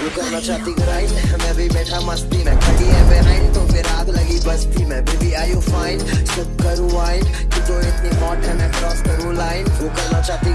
वो करना चाहती ग्राइंड मैं भी बैठा मस्ती में खड़ी है बेहाइंड तो फिर आग लगी बस्ती में बेबी आई यू फाइन सब करूँ वाइन कि जो इतनी हॉट है मैं क्रॉस करूँ लाइन वो करना चाहती